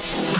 much.